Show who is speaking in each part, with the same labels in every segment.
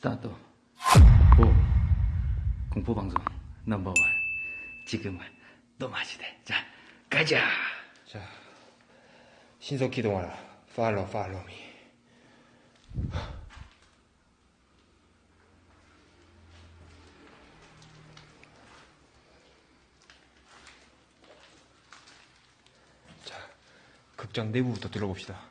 Speaker 1: Start. 오. 공포방송 number one. 지금은 또 맛이대. 자, 가자.
Speaker 2: 자, 신속 기동하라. Follow, follow me. 자, 극장 내부부터 둘러봅시다.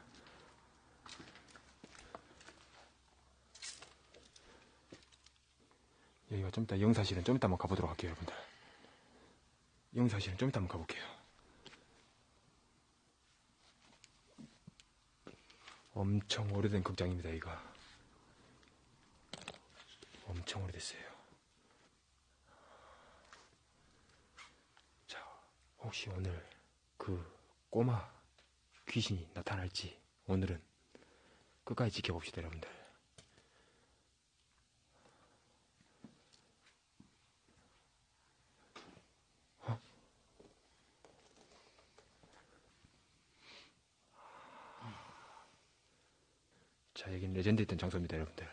Speaker 2: 여기가 좀 이따 영사실은 좀 이따 한번 가보도록 할게요, 여러분들. 영사실은 좀 이따 한번 가볼게요. 엄청 오래된 극장입니다, 이거. 엄청 오래됐어요. 자, 혹시 오늘 그 꼬마 귀신이 나타날지 오늘은 끝까지 지켜봅시다, 여러분들. 어? 자, 여기는 레전드 있던 장소입니다, 여러분들.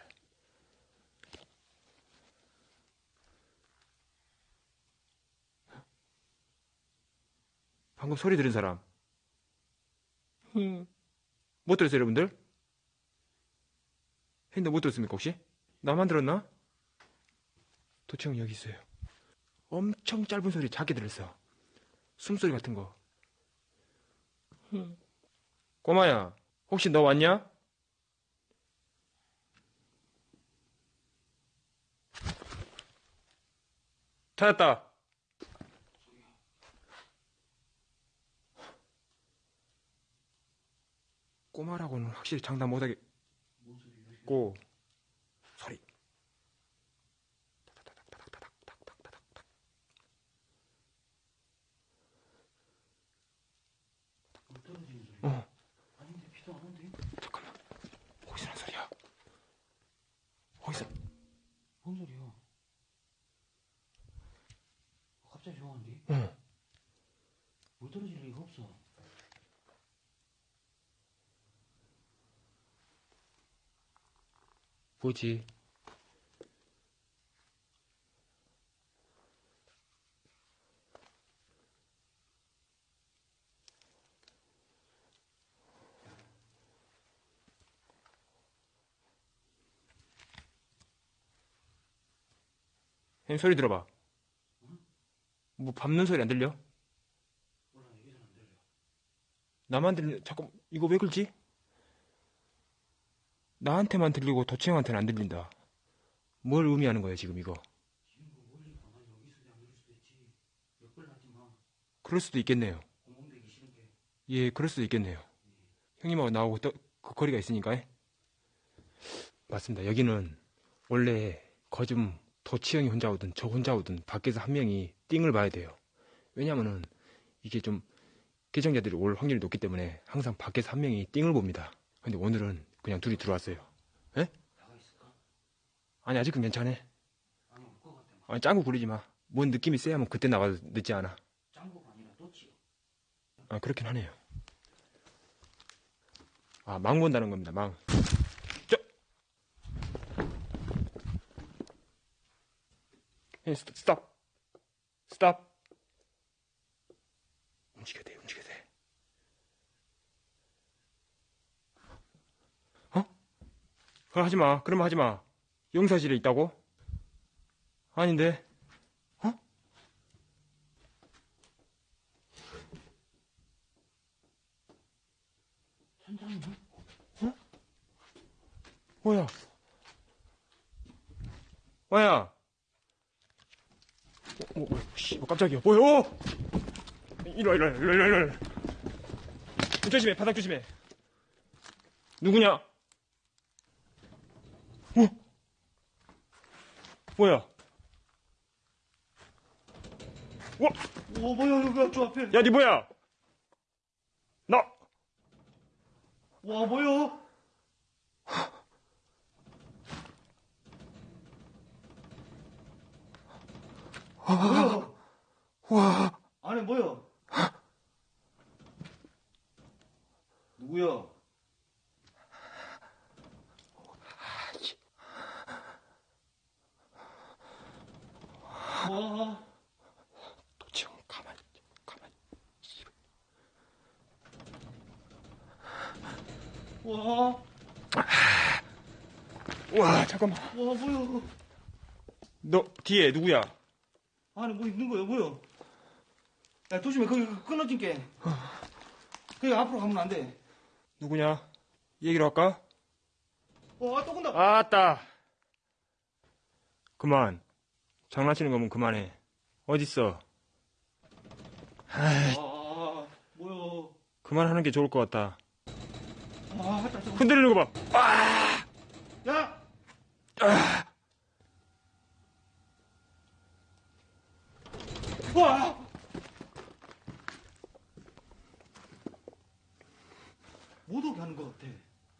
Speaker 2: 방금 소리 들은 사람? 못 들었어요, 여러분들? 했는데 못 들었습니까, 혹시? 나만 들었나? 도청 여기 있어요. 엄청 짧은 소리 작게 들었어. 숨소리 같은 거. 꼬마야, 혹시 너 왔냐? 찾았다. 꼬마라고는 확실히 장담 못하겠고 소리. 타닥타닥타닥타닥타닥타닥. 어.
Speaker 1: 아닌데, 비도 안 온대.
Speaker 2: 잠깐만. 어디서 난 소리야? 어디서?
Speaker 1: 뭔 소리야? 갑자기 조용한데?
Speaker 2: 어.
Speaker 1: 물 떨어질 리가 없어.
Speaker 2: 뭐지? 형 소리 들어봐. 뭐 밟는 소리 안 들려. 나만 들려. 잠깐 이거 왜 그러지? 나한테만 들리고 도치형한테는 안 들린다. 뭘 의미하는 거야 지금 이거? 그럴 수도 있겠네요. 예, 그럴 수도 있겠네요. 형님하고 나하고 또 그 거리가 있으니까. 예? 맞습니다. 여기는 원래 거좀 도치형이 혼자 오든 저 혼자 오든 밖에서 한 명이 띵을 봐야 돼요. 왜냐면은 이게 좀 개정자들이 올 확률이 높기 때문에 항상 밖에서 한 명이 띵을 봅니다. 근데 오늘은 그냥 둘이 들어왔어요. 예? 아니 아직은 괜찮아.
Speaker 1: 아니,
Speaker 2: 짱구 부리지 마. 뭔 느낌이 세야면 그때 나가도 늦지 않아.
Speaker 1: 짱구가 아니라 또치요.
Speaker 2: 아, 그렇긴 하네요. 아, 망 본다는 겁니다, 망. 저! 예, 스- 스톱! 스톱! 돼, 움직여야 돼. 어? 그거 하지 마. 그러면 하지 마. 용사실에 있다고? 아닌데. 어?
Speaker 1: 천장이야?
Speaker 2: 뭐야? 뭐야? 어, 뭐, 뭐, 씨, 뭐 깜짝이야. 뭐야? 어! 이리 와, 이리 와, 이리 와, 이리 와. 조심해, 바닥 조심해. 누구냐? 뭐야? 와,
Speaker 1: 오, 뭐야, 여기가 저 앞에.
Speaker 2: 야, 니 뭐야? 나,
Speaker 1: 와, 뭐야? 뭐야?
Speaker 2: 와,
Speaker 1: 안에 뭐야? 누구야? 와,
Speaker 2: 와 잠깐만
Speaker 1: 와, 뭐야.
Speaker 2: 너 뒤에 누구야?
Speaker 1: 아니, 뭐 있는 거야, 뭐야. 야, 조심해. 거기 끊어진 게. 거기 앞으로 가면 안 돼.
Speaker 2: 누구냐? 얘기로 할까?
Speaker 1: 와, 또 건다.
Speaker 2: 아따 그만 장난치는 거면 그만해 어딨어
Speaker 1: 아, 뭐야.
Speaker 2: 그만하는 게 좋을 것 같다
Speaker 1: 아, 하다, 저거.
Speaker 2: 흔들리는 거봐
Speaker 1: 야! 와! 못 오게 하는 것 같아.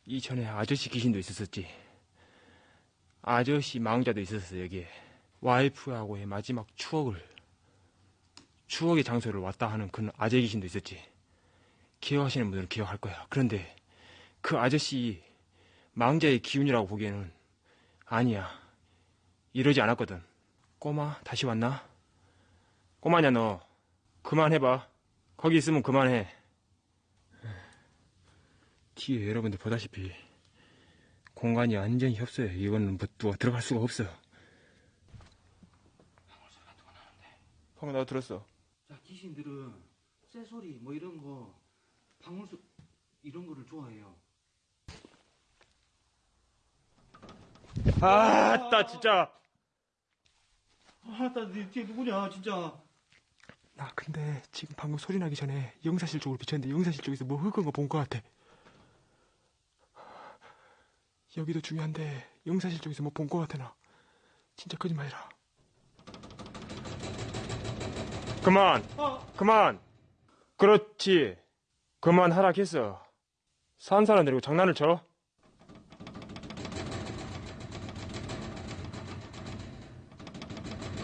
Speaker 2: 이전에 아저씨 귀신도 있었었지 아저씨 망자도 있었어 여기에 와이프하고의 마지막 추억을 추억의 장소를 왔다 하는 그 아재 귀신도 있었지 기억하시는 분들은 기억할 거야 그런데 그 아저씨 망자의 기운이라고 보기에는 아니야 이러지 않았거든 꼬마 다시 왔나? 꼬마냐 너? 그만해봐. 거기 있으면 그만해. 뒤에 여러분들 보다시피 공간이 완전히 협소해. 이거는 뭐 누가 들어갈 수가 없어. 방금 나도 들었어.
Speaker 1: 자, 귀신들은 쇠소리 뭐 이런 거, 방울소 이런 거를 좋아해요.
Speaker 2: 아따 진짜.
Speaker 1: 아, 나네 뒤에 누구냐, 진짜.
Speaker 2: 나 근데 지금 방금 소리 나기 전에 영사실 쪽으로 비쳤는데 영사실 쪽에서 뭐 흑은 거 본 것 같아. 여기도 중요한데 영사실 쪽에서 뭐 본 것 같아 나. 진짜 거짓말이라. 그만!
Speaker 1: 아,
Speaker 2: 그만! 그렇지. 그만 하락했어. 산 사람 데리고 장난을 쳐?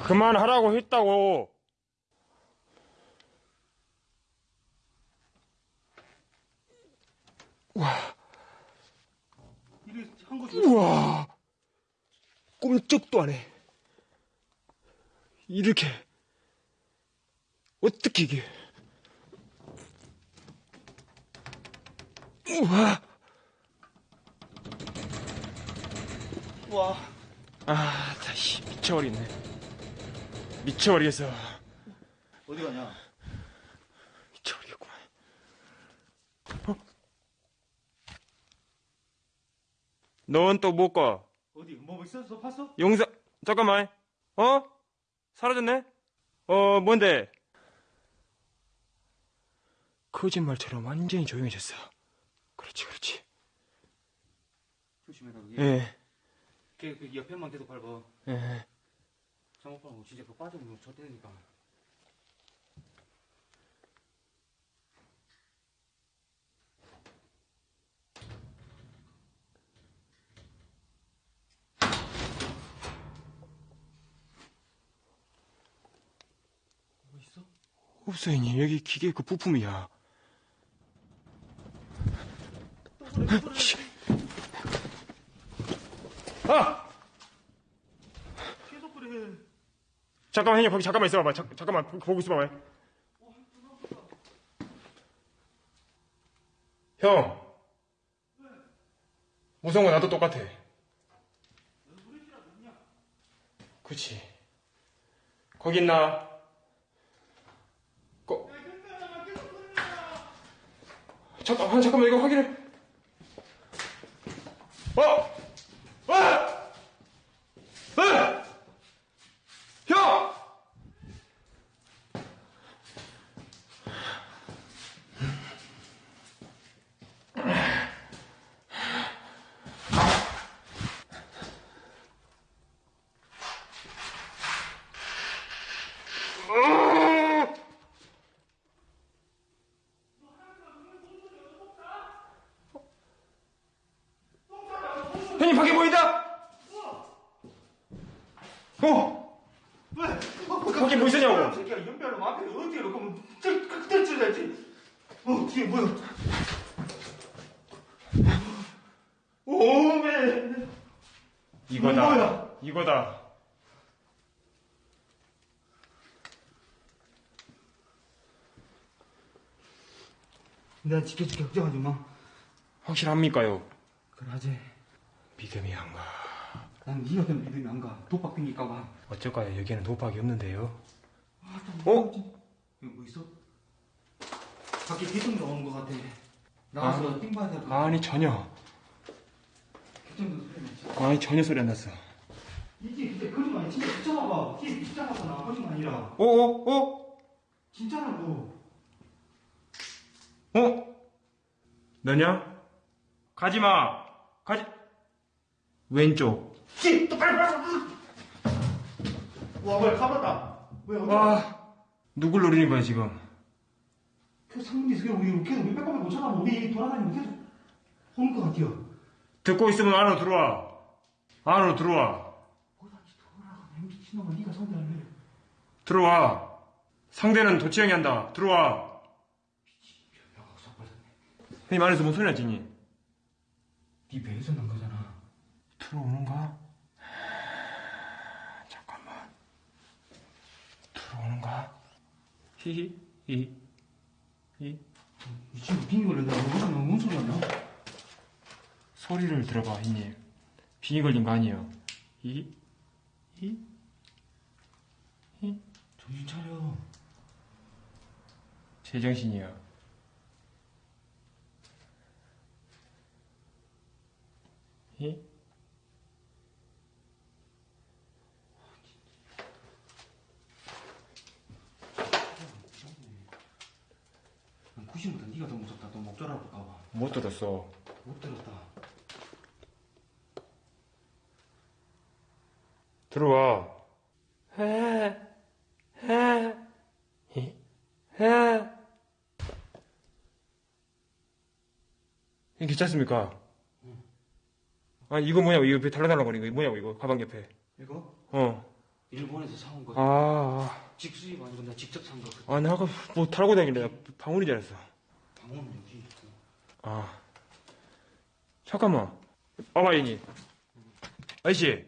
Speaker 2: 그만하라고 했다고
Speaker 1: 거지.
Speaker 2: 우와. 꼼짝도 안 해. 이렇게. 어떻게 이게? 우와.
Speaker 1: 와,
Speaker 2: 아 다시 미쳐버리겠네. 미쳐버리겠어.
Speaker 1: 어디 가냐?
Speaker 2: 미쳐버리겠구만 어? 넌 또 못 가?
Speaker 1: 어디, 뭐 있었어? 봤어?
Speaker 2: 용사 잠깐만 어? 사라졌네? 어 뭔데? 거짓말처럼 완전히 조용해졌어 그렇지 그렇지
Speaker 1: 조심해라. 예.
Speaker 2: 예
Speaker 1: 걔, 그 옆에만 계속 밟아.
Speaker 2: 예.
Speaker 1: 잘못 밟고 진짜 그저 때리니까.
Speaker 2: 없어 형님 여기 기계 그 부품이야. 아!
Speaker 1: 계속 그래.
Speaker 2: 잠깐만 형님 거기 잠깐만 있어봐봐 잠, 잠깐만 보- 보고 있어봐봐 형 무서운 거 나도 똑같아 그치 거기 있나 잠깐만 잠깐만 이거 확인해 어! 어! 어! 형! 형님 밖에 보인다? 어?
Speaker 1: 왜?
Speaker 2: 밖에 뭐 있었냐고
Speaker 1: 새끼야, 연별로 앞에 어디에 놓고 저, 그때 찔러야지. 어, 뒤에 뭐야? 오메.
Speaker 2: 이거다
Speaker 1: 뭐야?
Speaker 2: 이거다
Speaker 1: 내가 지켜줄게, 걱정하지 마.
Speaker 2: 확실합니까요?
Speaker 1: 그러지.
Speaker 2: 믿음이 안 가.
Speaker 1: 난 니가 때문에 믿음이 안 가. 도박 핑기까봐.
Speaker 2: 어쩔까요? 여기는 도박이 없는데요.
Speaker 1: 아,
Speaker 2: 어?
Speaker 1: 여기 뭐 있어? 밖에 개똥이 오는 것 같아. 나가서 띵 봐야 될 거.
Speaker 2: 아니 전혀.
Speaker 1: 개똥도 소리 나지.
Speaker 2: 아니 전혀 소리 안 났어.
Speaker 1: 이게 근데 거짓말 진짜 붙잡아봐. 이게 붙잡았잖아. 거짓말 아니라.
Speaker 2: 어? 어? 어?
Speaker 1: 진짜라고.
Speaker 2: 어? 너냐? 가지마. 가지. 왼쪽.
Speaker 1: 씨, 또 빨리 빨리. 와, 뭐야, 가봤다. 왜 어디?
Speaker 2: 와. 누굴 노리는 거야 지금?
Speaker 1: 그 상문이 있어. 우리 계속 몇백 번을 못 찾아봐. 우리 돌아다니면 계속 오는 것 같아요.
Speaker 2: 듣고 있으면 안으로 들어와. 안으로 들어와.
Speaker 1: 뭐다, 돌아가. 미친놈아, 네가 상대할래.
Speaker 2: 들어와. 상대는 도치형이 한다. 들어와.
Speaker 1: 야, 삭발했네.
Speaker 2: 형님 안에서 뭔 소리 나지? 니?
Speaker 1: 네 배에서 난 거잖아.
Speaker 2: 들어오는가? 잠깐만. 들어오는가? 히히, 히, 히.
Speaker 1: 이 친구 빙이 걸린다. 무슨 뭔 소리 하냐?
Speaker 2: 소리를 들어봐, 형님. 빙이 걸린 거 아니에요. 히, 히, 히.
Speaker 1: 정신 차려.
Speaker 2: 제정신이야. 히?
Speaker 1: 난 90보다 네가 더 무섭다. 너 목 졸아 볼까봐.
Speaker 2: 못 들었어.
Speaker 1: 못 들었다.
Speaker 2: 들어와. 해, 해, 히, 해. 이 괜찮습니까? 아, 이거 뭐냐고, 이거 달라달라거리는 거, 이거 뭐냐고, 이거, 가방 옆에.
Speaker 1: 이거
Speaker 2: 어.
Speaker 1: 일본에서 사온 거.
Speaker 2: 아,
Speaker 1: 직수입 아니고 나 직접 산 거.
Speaker 2: 아, 나 아까 뭐 달고 다니길래 나 방울인 줄 알았어.
Speaker 1: 방어는 여기 있고.
Speaker 2: 아. 잠깐만. 아바이니. 아저씨.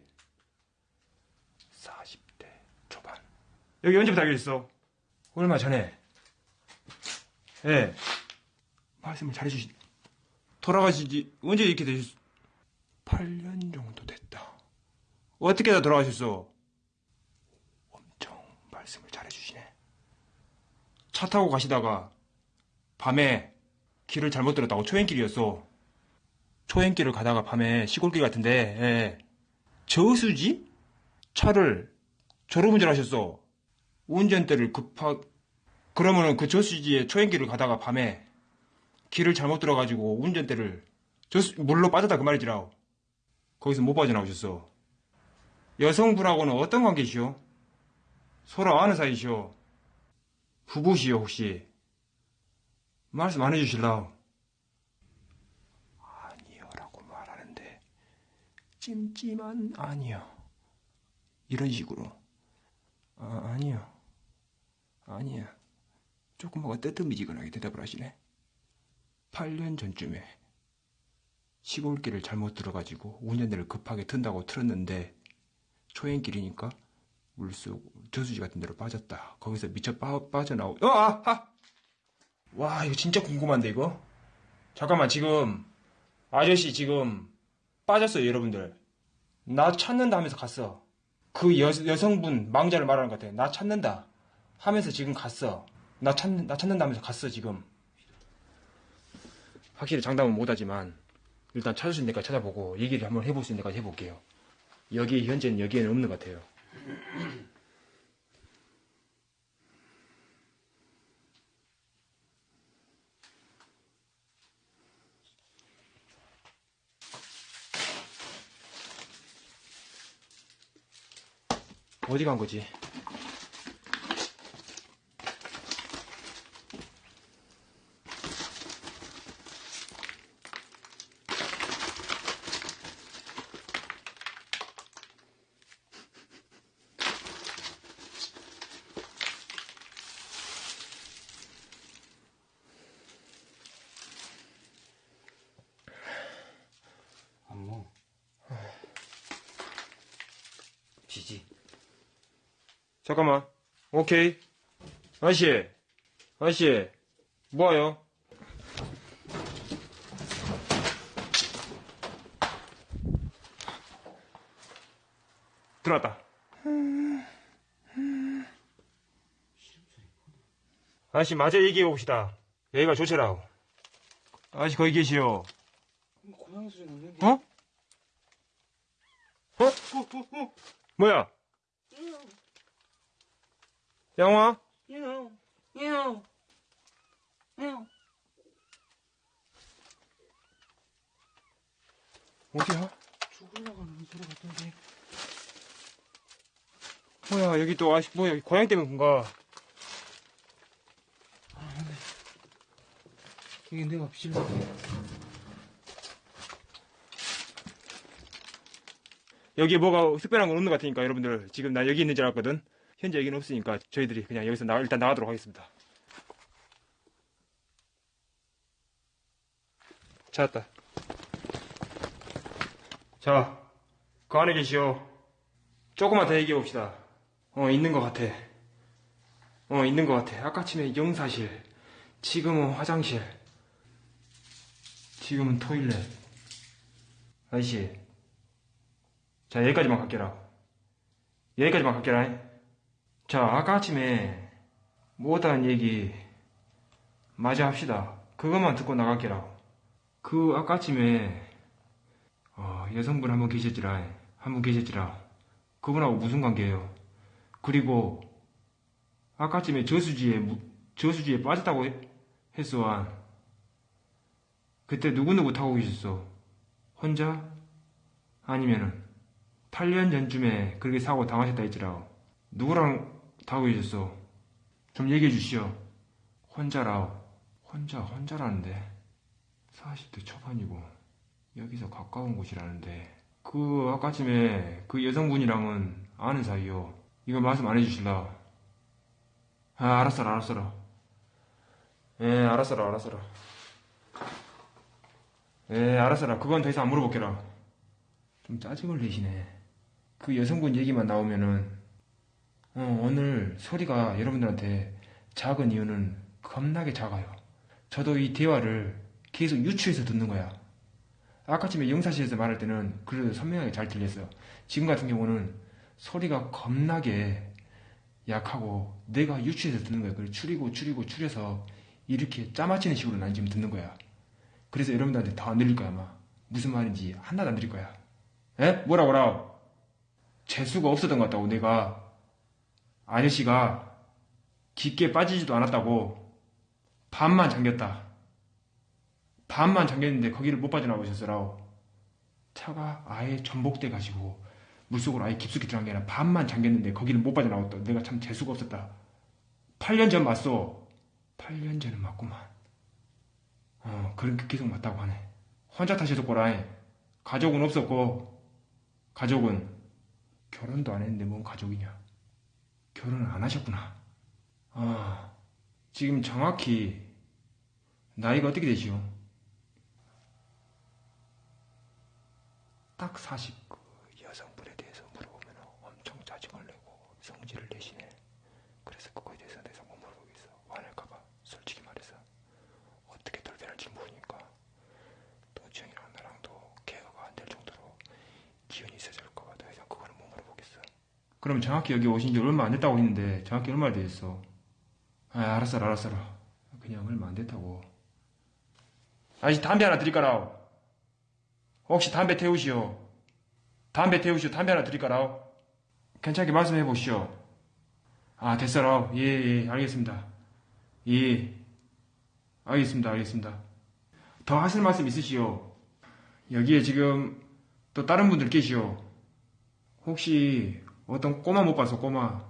Speaker 2: 40대 초반. 여기 언제부터 알고 있어? 얼마 전에. 예. 말씀을 잘해주시. 돌아가신 지 언제 이렇게 되셨, 8년 정도 됐다. 어떻게 다 돌아가셨어? 엄청 말씀을 잘해주시네. 차 타고 가시다가 밤에 길을 잘못 들었다고 초행길이었어. 초행길을 가다가 밤에 시골길 같은데 예. 저수지 차를 졸음운전 하셨어. 운전대를 급하 그러면은 그 저수지에 초행길을 가다가 밤에 길을 잘못 들어가지고 운전대를 저수 물로 빠졌다 그 말이지라. 거기서 못 빠져나오셨어. 여성분하고는 어떤 관계시오? 서로 아는 사이시오? 부부시오 혹시? 말씀 안 해주실라? 아니요라고 말하는데 찜찜한 아니요. 이런 식으로. 아, 아니요. 아니야 조금 뭔가 뜨뜻미지근하게 대답을 하시네. 8년 전쯤에 시골길을 잘못 들어가지고 운전대를 급하게 튼다고 틀었는데 초행길이니까 물속 저수지 같은 데로 빠졌다. 거기서 미쳐 빠, 빠져나오 어, 아, 아! 와, 이거 진짜 궁금한데, 이거? 잠깐만, 지금, 아저씨 지금 빠졌어요, 여러분들. 나 찾는다 하면서 갔어. 그 여, 여성분, 망자를 말하는 것 같아. 나 찾는다. 하면서 지금 갔어. 나 찾, 나 찾는다 하면서 갔어, 지금. 확실히 장담은 못하지만, 일단 찾을 수 있는 데까지 찾아보고, 얘기를 한번 해볼 수 있는 데까지 해볼게요. 여기, 현재는 여기에는 없는 것 같아요. 어디 간 거지? 잠깐만. 오케이. 아저씨. 아저씨. 뭐예요? 들어왔다. 아저씨 맞아 얘기해 봅시다. 여기가 조체라고. 아저씨 거기 계시오.
Speaker 1: 고양이 소리 나는데.
Speaker 2: 어? 어?
Speaker 1: 어, 어, 어?
Speaker 2: 뭐야? 양화?
Speaker 1: 야옹, 야옹, 야옹.
Speaker 2: 어디야?
Speaker 1: 죽으려고 하는 소리 같던데.
Speaker 2: 뭐야 여기 또 아시 뭐야 고양이 때문에 그런가?
Speaker 1: 이게 내가 비실라.
Speaker 2: 여기 뭐가 특별한 건 없는 것 같으니까 여러분들 지금 나 여기 있는 줄 알았거든. 현재 여기는 없으니까 저희들이 그냥 여기서 나, 일단 나가도록 하겠습니다. 찾았다. 자, 그 안에 계시오. 조금만 더 얘기해 봅시다. 어, 있는 것 같아. 어, 있는 것 같아. 아까 침에 영사실, 지금은 화장실, 지금은 토일렛. 아저씨, 자, 여기까지만 갈게라. 여기까지만 갈게라. 자, 아까 아침에 못한 얘기 마저 합시다. 그것만 듣고 나갈게라. 그 아까 아침에 어, 여성분 한 분 계셨지라. 한 분 계셨지라. 그분하고 무슨 관계예요? 그리고 아까 아침에 저수지에 무- 저수지에 빠졌다고 해- 했어. 그때 누구누구 타고 계셨어? 혼자? 아니면은 8년 전쯤에 그렇게 사고 당하셨다 했지라. 누구랑 타고 계셨어? 좀 얘기해 주시오. 혼자라. 혼자, 혼자라는데. 40대 초반이고, 여기서 가까운 곳이라는데. 그, 아까쯤에 그 여성분이랑은 아는 사이요. 이거 말씀 안 해주실라. 아, 알았어라, 알았어라. 예, 알았어라, 알았어라. 예, 알았어라. 그건 더 이상 안 물어볼게라. 좀 짜증을 내시네. 그 여성분 얘기만 나오면은, 어, 오늘 소리가 여러분들한테 작은 이유는 겁나게 작아요. 저도 이 대화를 계속 유추해서 듣는 거야. 아까쯤에 영사실에서 말할 때는 그래도 선명하게 잘 들렸어요. 지금 같은 경우는 소리가 겁나게 약하고 내가 유추해서 듣는 거야. 그걸 추리고 추리고 추려서 이렇게 짜맞히는 식으로 난 지금 듣는 거야. 그래서 여러분들한테 더 안 들릴 거야, 아마. 무슨 말인지 하나도 안 들릴 거야. 에? 뭐라 뭐라? 재수가 없었던 것 같다고 내가 아저씨가 깊게 빠지지도 않았다고 반만 잠겼다. 반만 잠겼는데 거기를 못 빠져나오셨어라고. 차가 아예 전복돼 가지고 물속으로 아예 깊숙이 들어간 게 아니라 반만 잠겼는데 거기를 못 빠져나왔다. 내가 참 재수가 없었다. 8년 전 맞소. 8년 전은 맞구만. 어, 그렇게 계속 맞다고 하네. 혼자 타셨었고라. 가족은 없었고, 가족은 결혼도 안 했는데 뭔 가족이냐? 결혼을 안 하셨구나. 아, 지금 정확히 나이가 어떻게 되시오? 딱 40. 그 여성분에 대해서 물어보면 엄청 짜증을 내고 성질을 내시네. 그래서 그거에 대해서 내가 못 물어보겠어. 화낼까봐. 솔직히 말해서 어떻게 돌변할지 모르니까 도지영이랑 나랑도 개화가 안 될 정도로 기운이 있어질까봐 더 이상 그거는 못 물어보겠어. 그럼 정확히 여기 오신 지 얼마 안 됐다고 했는데 정확히 얼마 됐어? 아 알았어 알았어 그냥 얼마 안 됐다고. 아저씨 담배 하나 드릴까라 혹시 담배 태우시오? 담배 태우시오 담배 하나 드릴까라 괜찮게 말씀해 보시오. 아 됐어라 예 예 알겠습니다. 예. 알겠습니다 알겠습니다. 더 하실 말씀 있으시오? 여기에 지금 또 다른 분들 계시오. 혹시 어떤 꼬마 못 봐서 꼬마.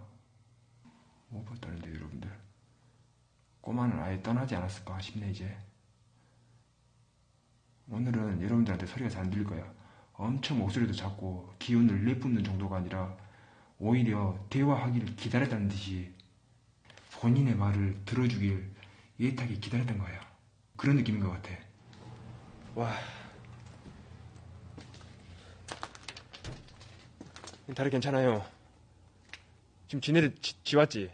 Speaker 2: 못 봤다는데 여러분들. 꼬마는 아예 떠나지 않았을까 싶네 이제. 오늘은 여러분들한테 소리가 잘 안 들릴 거야. 엄청 목소리도 작고 기운을 내뿜는 정도가 아니라 오히려 대화하기를 기다렸다는 듯이 본인의 말을 들어주길 애타게 기다렸던 거야. 그런 느낌인 것 같아. 와 다리 괜찮아요. 지금 지네들 지, 지 왔지?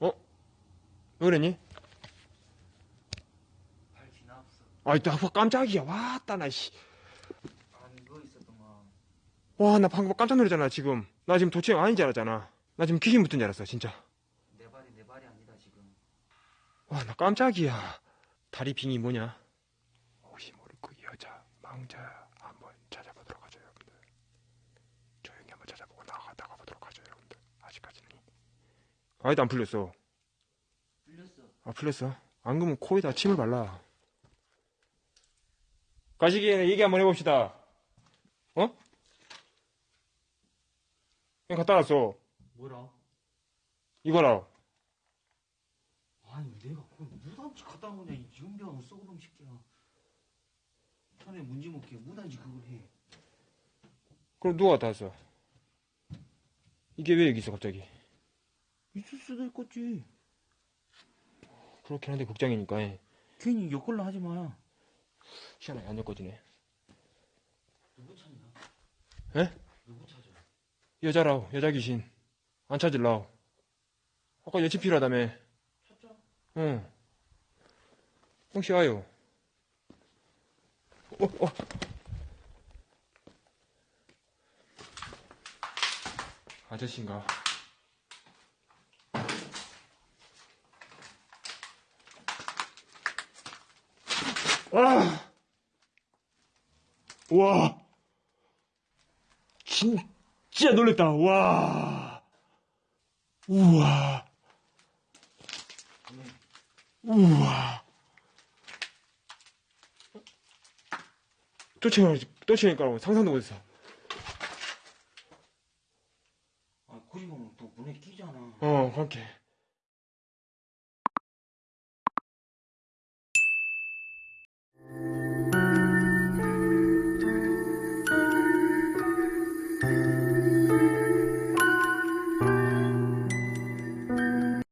Speaker 2: 어? 왜 그랬니?
Speaker 1: 발 지나 없어.
Speaker 2: 아이, 나 깜짝이야. 왔다, 나, 씨.
Speaker 1: 아니, 있었더만.
Speaker 2: 와, 나 방금 깜짝 놀랐잖아, 지금. 나 지금 도치형 아닌 줄 알았잖아. 나 지금 귀신 붙은 줄 알았어, 진짜.
Speaker 1: 내 발이 내 발이 아니다 지금.
Speaker 2: 와, 나 깜짝이야. 다리 빙이 뭐냐? 혹시 모를 그 여자, 망자 한번 찾아보도록 하죠, 여러분들. 조용히 한번 찾아보고 나가, 나가보도록 하죠, 여러분들. 아직까지는. 아직도 안 풀렸어.
Speaker 1: 풀렸어.
Speaker 2: 아, 풀렸어? 안 그러면 코에다 침을 발라. 가시기에 얘기 한번 해봅시다. 어? 그냥 갖다 놨어.
Speaker 1: 뭐라?
Speaker 2: 이거라.
Speaker 1: 아니 내가 그걸 무단지 갖다 놓냐 이 연병 썩어놈 새끼야. 천에 문제 먹게 무단지 그걸 해.
Speaker 2: 그럼 누가 갖다 놨어? 이게 왜 여기 있어, 갑자기?
Speaker 1: 있을 수도 있겠지.
Speaker 2: 그렇긴 한데 극장이니까. 예.
Speaker 1: 괜히 엮을라 하지 마.
Speaker 2: 희한하게 안 엮어지네.
Speaker 1: 누구 찾냐?
Speaker 2: 에?
Speaker 1: 누구 찾아?
Speaker 2: 여자라오, 여자 귀신. 안 찾을라오. 아까 여친 필요하다며.
Speaker 1: 찾자.
Speaker 2: 응. 혹시 와요? 어, 어. 아저씨인가? 아! 와! 진짜 놀랬다. 와! 우와! 우와! 쫓아가, 쫓아가니까 상상도 못했어.
Speaker 1: 아 가면 또 문에 끼잖아.
Speaker 2: 어, 그렇게.